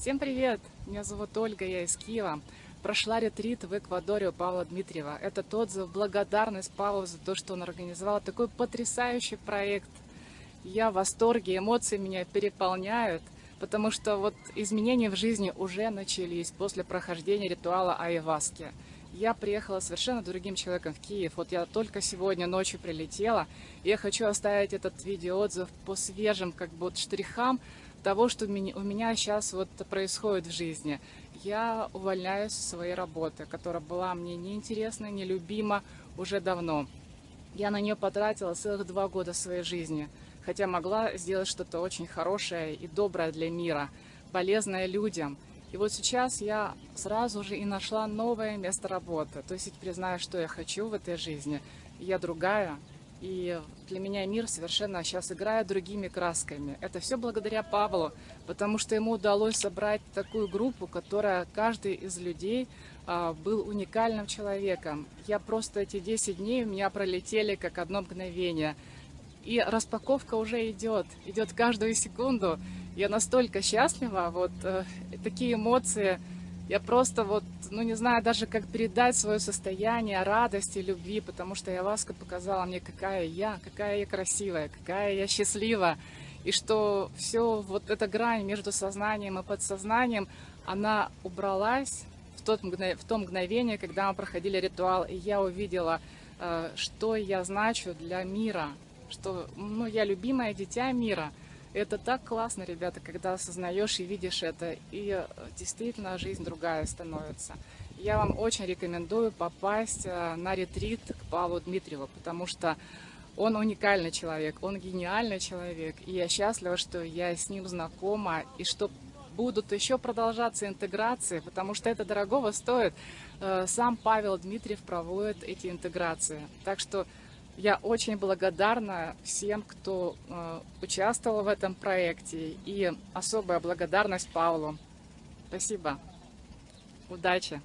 Всем привет! Меня зовут Ольга, я из Киева. Прошла ретрит в Эквадоре у Павла Дмитриева. Этот отзыв, благодарность Павлу за то, что он организовал такой потрясающий проект. Я в восторге, эмоции меня переполняют, потому что вот изменения в жизни уже начались после прохождения ритуала Айваски. Я приехала совершенно другим человеком в Киев. Вот я только сегодня ночью прилетела. И я хочу оставить этот видеоотзыв по свежим как бы вот штрихам того, что у меня сейчас вот происходит в жизни. Я увольняюсь с своей работы, которая была мне неинтересна, нелюбима уже давно. Я на нее потратила целых два года своей жизни, хотя могла сделать что-то очень хорошее и доброе для мира, полезное людям. И вот сейчас я сразу же и нашла новое место работы. То есть я теперь знаю, что я хочу в этой жизни. Я другая, и для меня мир совершенно сейчас играет другими красками. Это все благодаря Павлу, потому что ему удалось собрать такую группу, которая каждый из людей а, был уникальным человеком. Я просто эти 10 дней у меня пролетели как одно мгновение. И распаковка уже идет, идет каждую секунду. Я настолько счастлива, вот э, такие эмоции я просто вот, ну не знаю даже, как передать свое состояние радости, любви, потому что Яваска показала мне, какая я, какая я красивая, какая я счастлива. И что все, вот эта грань между сознанием и подсознанием, она убралась в, тот в то мгновение, когда мы проходили ритуал, и я увидела, э, что я значу для мира, что ну, я любимое дитя мира – это так классно, ребята, когда осознаешь и видишь это, и э, действительно жизнь другая становится. Я вам очень рекомендую попасть э, на ретрит к Павлу Дмитриеву, потому что он уникальный человек, он гениальный человек, и я счастлива, что я с ним знакома, и что будут еще продолжаться интеграции, потому что это дорогого стоит. Э, сам Павел Дмитриев проводит эти интеграции. Так что я очень благодарна всем, кто э, участвовал в этом проекте, и особая благодарность Павлу. Спасибо. Удачи!